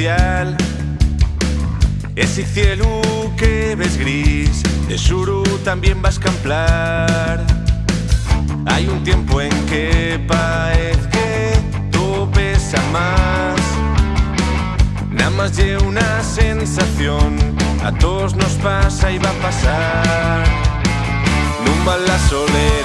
especial Ese cielo que ves gris De xuro también vas camplar. Hay un tiempo en que parece que todo pesa más. Nada más lle una sensación A todos nos pasa y va a pasar. Nunca la soledad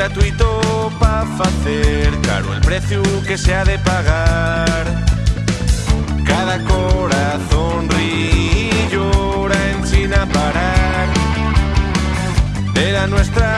gratuito pa' facer Caro el precio que se ha de pagar. Cada corazón ríe y llora en China parar De la nuestra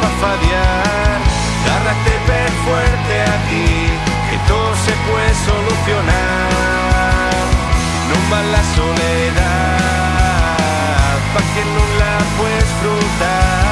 para fadear. Agárrate, ver fuerte aquí, que todo se puede solucionar. No va la soledad, pa' que no la puedes frutar.